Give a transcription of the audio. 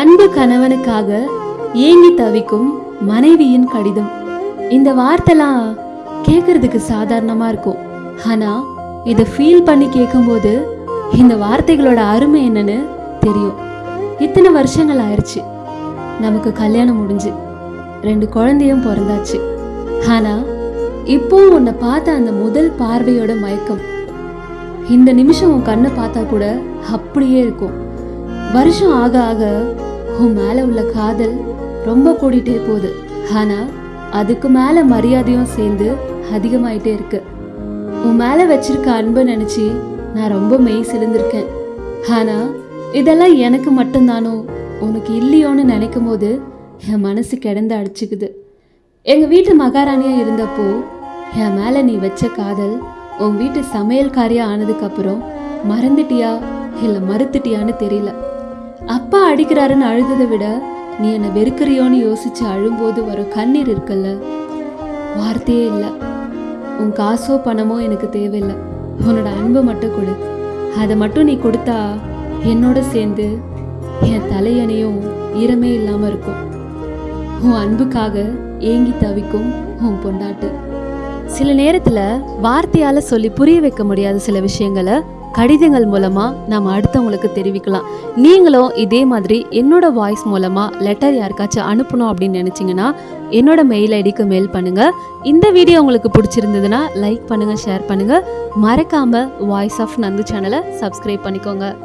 அன்பு கணவனுக்காக ஏங்கி தவிக்கும் மனைவியின் கடிதம். இந்த வார்த்தைலாம் கேட்கறதுக்கு சாதாரணமா இருக்கும். ஆனா இதை ஃபீல் பண்ணி கேட்கும்போது இந்த வார்த்தைகளோட அருமை என்னன்னு தெரியும். இத்தனை வருஷங்கள் ஆயிடுச்சு நமக்கு கல்யாணம் முடிஞ்சு. ரெண்டு குழந்தையும் பிறந்தாச்சு. ஆனா இப்போ உன்னை பார்த்த அந்த முதல் பார்வையோட மயக்கம். இந்த நிமிஷம் உன் கண்ணை பார்த்தா கூட அப்படியே இருக்கும். வருஷம் ஆக ஆக உன் மேல உள்ள காதல் ரொம்ப கூடிட்டே போகுது. ஆனா அதுக்கு மேல மரியாதையும் சேர்ந்து அதிகமாயிட்டே இருக்கு. உன் மேல வச்சிருக்க அன்பை நினைச்சு நான் ரொம்ப மெய் சிலிர்ந்திருக்கேன். ஆனா இதெல்லாம் எனக்கு மட்டும்தானோ? உனக்கு இல்லையோன்னு நினைக்கும் போது என் மனசு கிடந்து அடிச்சுக்குது. எங்க வீட்டு மகாராணியா இருந்தப்போ என் மேல நீ வச்ச காதல் உன் வீட்டு சமையல்காரியா ஆனதுக்கு அப்புறம் மறந்துட்டியா இல்ல மறுத்துட்டியான்னு தெரியல. அப்பா அடிக்கிறாருன்னு அழுததை விட நீ என்னை வெறுக்கிறியோன்னு யோசிச்சு அழும்போது வரும் கண்ணீர் இருக்குல்ல? வார்த்தையே இல்லை. உன் காசோ பணமோ எனக்கு தேவையில்லை. உன்னோட அன்பை மட்டும் கொடு. அதை மட்டும் நீ கொடுத்தா என்னோட சேர்ந்து என் தலையணையும் ஈரமே இல்லாமல் இருக்கும். உன் அன்புக்காக ஏங்கி தவிக்கும் உன் பொண்டாட்டு. சில நேரத்துல வார்த்தையால சொல்லி புரிய வைக்க முடியாத சில விஷயங்களை கடிதங்கள் மூலமா நாம அடுத்தவங்களுக்கு தெரிவிக்கலாம். நீங்களும் இதே மாதிரி என்னோட வாய்ஸ் மூலமா லெட்டர் யாருக்காச்சும் அனுப்பணும் அப்படின்னு நினைச்சீங்கன்னா என்னோட மெயில் ஐடிக்கு மெயில் பண்ணுங்க. இந்த வீடியோ உங்களுக்கு பிடிச்சிருந்ததுன்னா லைக் பண்ணுங்க ஷேர் பண்ணுங்க. மறக்காம வாய்ஸ் ஆஃப் நந்து சேனலை சப்ஸ்கிரைப் பண்ணிக்கோங்க.